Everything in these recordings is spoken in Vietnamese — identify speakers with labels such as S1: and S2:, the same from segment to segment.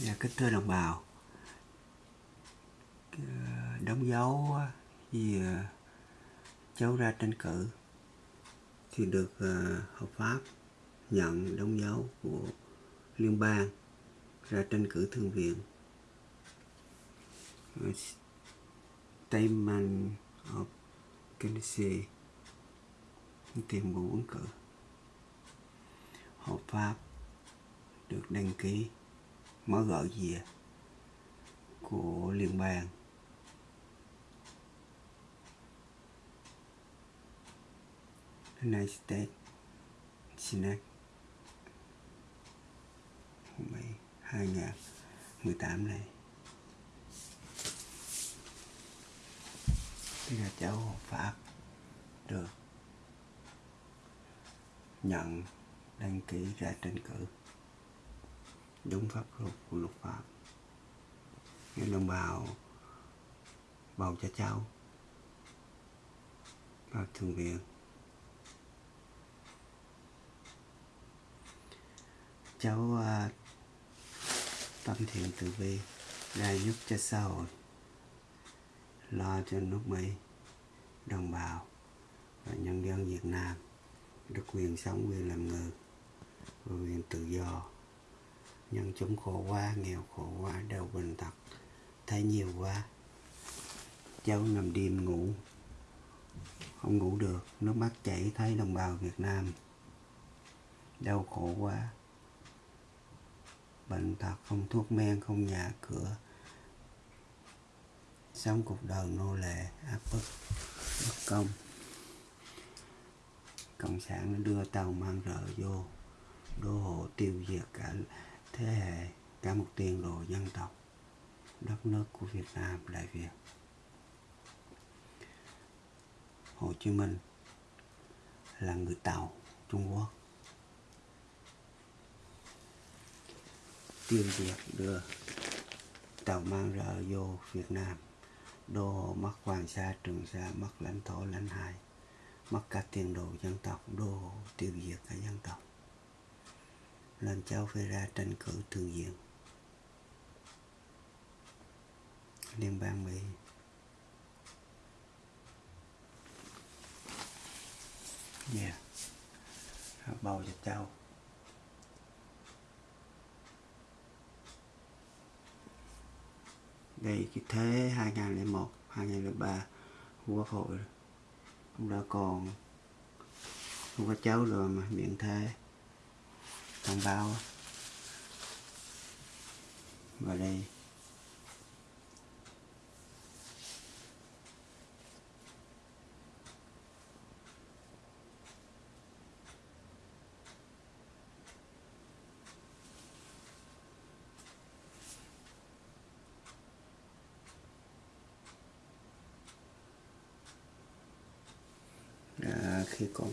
S1: Dạ, kính thưa đồng bào. Ờ, đóng dấu gì ờ, cháu ra tranh cử thì được ờ, hợp pháp nhận đóng dấu của liên bang ra tranh cử thương viện. Statement of Candidacy tuyên bố ứng cử. Hợp pháp được đăng ký mở gỡ gì của liên bang. United States. Senate. 2018 này. Đây là cháu pháp được nhận đăng ký ra tranh cử đúng pháp luật của luật pháp. Những đồng bào bầu cho cháu vào thường viện cháu à, tâm thiện từ bi ra giúp cho xã hội lo cho nước mỹ đồng bào và nhân dân việt nam được quyền sống quyền làm người và quyền tự do nhân chúng khổ quá, nghèo khổ quá, đau bệnh tật, thấy nhiều quá. Cháu nằm đêm ngủ, không ngủ được, nước mắt chảy, thấy đồng bào Việt Nam đau khổ quá. Bệnh tật, không thuốc men, không nhà cửa. Sống cuộc đời nô lệ, áp bức, bất công. Cộng sản đưa tàu mang rợ vô, đô hộ tiêu diệt cả thế hệ, cả một tiền đồ dân tộc, đất nước của Việt Nam, Đại Việt. Hồ Chí Minh là người Tàu, Trung Quốc. Tiêu diệt đưa tàu mang rợ vô Việt Nam. Đô hộ mất Hoàng Sa, Trường Sa, mất lãnh thổ, lãnh hải, mất cả tiền đồ dân tộc, đô hộ tiêu diệt cả dân tộc làm cháu phải ra tranh cử thường diện. Liên bang Mỹ yeah. bầu cho cháu. Đây cái thế 2001 2003 quốc hội cũng đã còn. Không có cháu rồi mà miệng thế thông báo. Vào đây. À, khi còn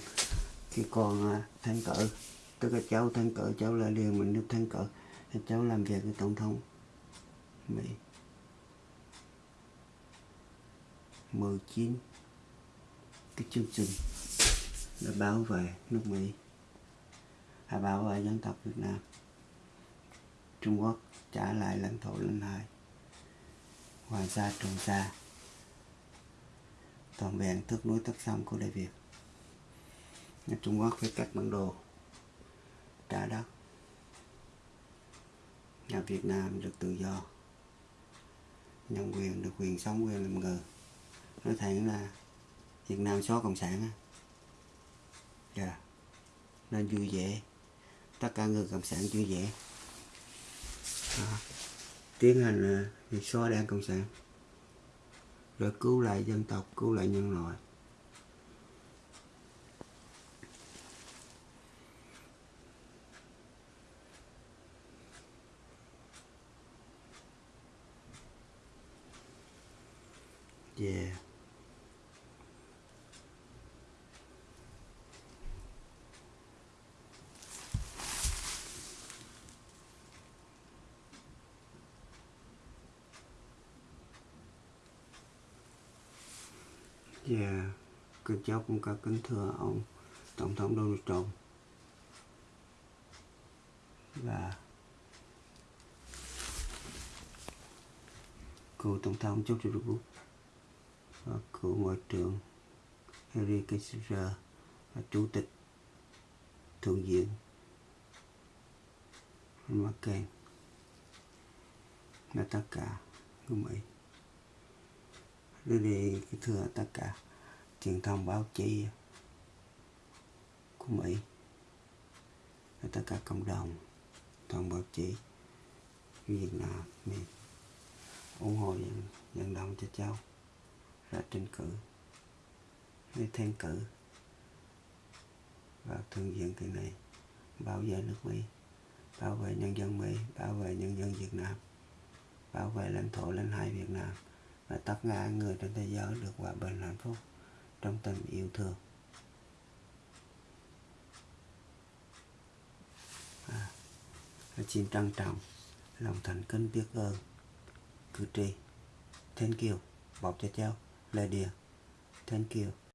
S1: khi còn à, thanh thân tức là cháu thân cỡ, cháu là liền mình được thân cỡ cháu làm việc với tổng thống Mỹ. 19 cái chương trình là bảo vệ nước Mỹ. À, Hay bảo vệ dân tộc Việt Nam. Trung Quốc trả lại lãnh thổ lên hai Hoàng Sa Trường Sa. Toàn vẹn thước núi tất sông của Đại Việt. Trung Quốc phải cắt bản đồ trả đất nhà Việt Nam được tự do. Nhân quyền được quyền sống quyền làm người. Nói thẳng là Việt Nam xóa cộng sản á. Dạ. Nên vui vẻ. Tất cả người cộng sản vui vẻ. À, tiến hành việc xóa đảng cộng sản. Rồi cứu lại dân tộc cứu lại nhân loại. Yeah. Yeah, các cháu cũng có kính thưa ông Tổng thống Donald Trump và cựu tổng thống George W. Bush và cựu ngoại trưởng Henry Kissinger và chủ tịch thượng viện McCain là tất cả của Mỹ. Đưa đi cái thưa tất cả truyền thông báo chí của Mỹ. Và tất cả cộng đồng toàn báo chí Việt Nam. Mình ủng hộ vận, vận động cho cháu ra tranh cử. Hay thêm cử. Vào thượng diện kỳ này. Bảo vệ nước Mỹ. Bảo vệ nhân dân Mỹ. Bảo vệ nhân dân Việt Nam. Bảo vệ lãnh thổ lãnh hải Việt Nam. Và tất cả người trên thế giới được hòa bình hạnh phúc trong tình yêu thương. À, xin trân trọng lòng thành kính biết ơn cử tri. Thank you. Bọc cho cháu lời địa thank you